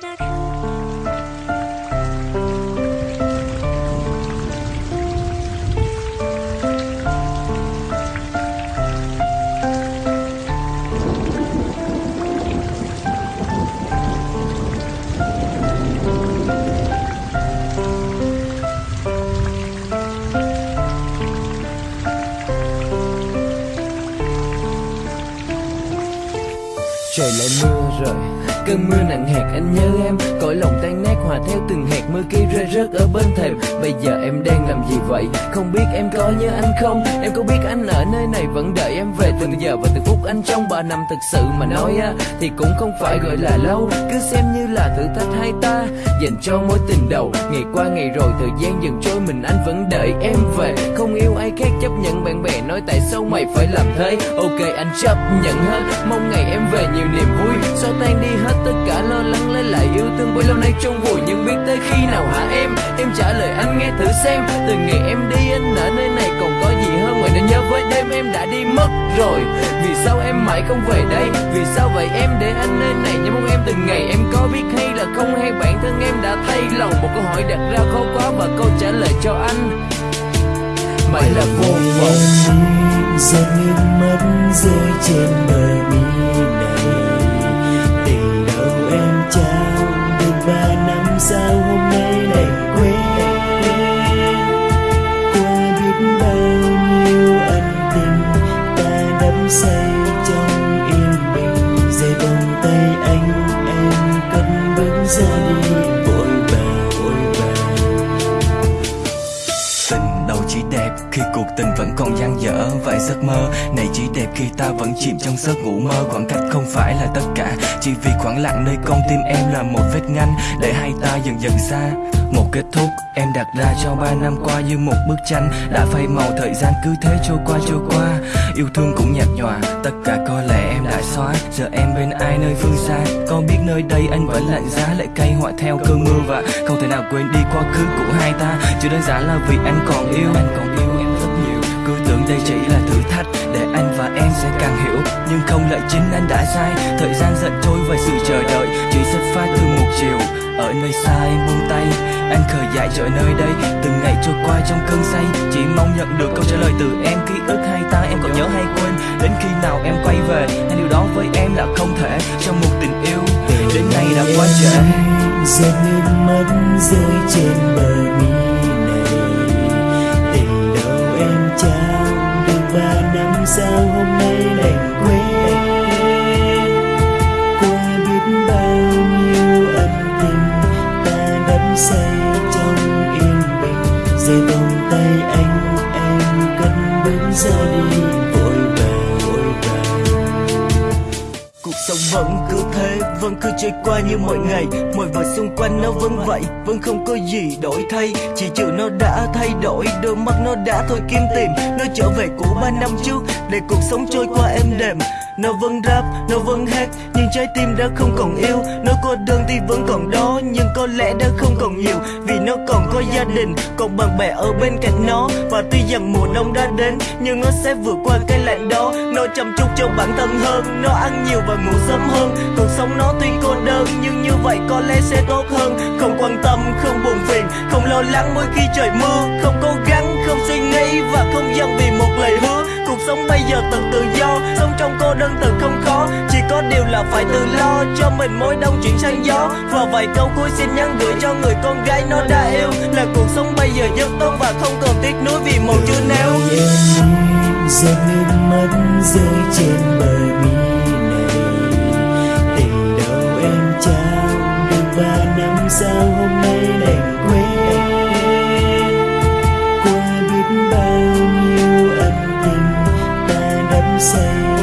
Dakar. Trời lại mưa rồi. Cơn mưa nặng hạt, anh nhớ em. Cõi lòng tan nát, hòa theo từng hạt mưa kia rơi rớt ở bên thềm. Bây giờ em đang làm gì vậy? Không biết em có nhớ anh không? Em có biết anh ở nơi này vẫn đợi em về từng giờ và từng phút anh trong ba năm thực sự mà nói á, thì cũng không phải gọi là lâu. Cứ xem như là thử thách hai ta dành cho mối tình đầu. Ngày qua ngày rồi, thời gian dần trôi, mình anh vẫn đợi em về. Không yêu ai khác, chấp nhận bạn bè, nói tại sao mày phải làm thế? Ok, anh chấp nhận hết, mong ngày em về nhiều niềm vui. Xóa tan đi hết tất cả lo lắng, lấy lại yêu thương. Bấy lâu nay trong vùi nhưng biết tới khi nào hả em? Em trả lời anh nghe thử xem. Từ ngày em đi, anh ở nơi này còn với đêm em đã đi mất rồi. Vì sao em mãi không về đây? Vì sao vậy em để anh nơi này? Nhớ mong em từng ngày em có biết hay là không? Hay bản thân em đã thay lòng? Một câu hỏi đặt ra khó quá và câu trả lời cho anh. Mãi là vô vọng. Giờ nước mắt rơi trên bờ mi này. Tình đầu em trao được ba năm sau. Vòng tay anh, em cất bước ra đi vội vàng vội vàng tình đâu chỉ đẹp khi cuộc tình vẫn còn dang dở, vài giấc mơ này chỉ đẹp khi ta vẫn chìm trong giấc ngủ mơ. Khoảng cách không phải là tất cả, chỉ vì khoảng lặng nơi con tim em là một vết ngăn. Để hai ta dần dần xa, một kết thúc em đặt ra cho ba năm qua như một bức tranh. Đã phai màu thời gian cứ thế trôi qua trôi qua, yêu thương cũng nhạt nhòa, tất cả có lẽ em đã xóa giờ em bên ai nơi phương xa? Con biết nơi đây anh vẫn lạnh giá, lại cay họa theo cơn mưa và không thể nào quên đi quá khứ của hai ta. Chỉ đơn giản là vì anh còn yêu, anh còn yêu em rất nhiều. Cứ tưởng đây chỉ là thử thách để anh và em sẽ càng hiểu. Nhưng không lại chính anh đã sai? Thời gian giận trôi và sự chờ đợi, chỉ xuất phát từ một chiều. Ở nơi xa em buông tay, anh khờ dại trở nơi đây. Từng ngày trôi qua trong cơn say, chỉ mong nhận được câu trả lời từ em. Ký ức hai ta, em còn nhớ hay quên. Đến khi nào em đã giọt nước mắt rơi trên bờ mi này. Tình đầu em trao được ba năm sao hôm nay đành quên. Qua biết bao nhiêu ân tình ta đắm say trong yên bình. Rồi vòng tay anh, em cất bước ra đi. Sống vẫn cứ thế, vẫn cứ trôi qua như mọi ngày. Mọi vật xung quanh nó vẫn vậy, vẫn không có gì đổi thay. Chỉ trừ nó đã thay đổi, đôi mắt nó đã thôi kiếm tìm. Nó trở về của ba năm trước, để cuộc sống trôi qua êm đềm. Nó vẫn rap, nó vẫn hát, trái tim đã không còn yêu. Nó cô đơn thì vẫn còn đó, nhưng có lẽ đã không còn nhiều. Vì nó còn có gia đình, còn bạn bè ở bên cạnh nó. Và tuy rằng mùa đông đã đến, nhưng nó sẽ vượt qua cái lạnh đó. Nó chăm chút cho bản thân hơn, nó ăn nhiều và ngủ sớm hơn. Cuộc sống nó tuy cô đơn, nhưng như vậy có lẽ sẽ tốt hơn. Không quan tâm, không buồn phiền, không lo lắng mỗi khi trời mưa. Không cố gắng, không suy nghĩ và không dâng vì một lời hứa. Cuộc sống bây giờ thật tự do, sống trong cô đơn tự. không là phải tự lo cho mình mỗi đông chuyển sang gió. Và vài câu cuối xin nhắn gửi cho người con gái nó đã yêu. Là cuộc sống bây giờ rất tốt và không còn tiếc nuối vì màu chưa nêu giọt nước mắt rơi trên bờ mi này tình đầu em trao được ba năm sau hôm nay đành quên. Qua biết bao nhiêu ân tình ta đắm say.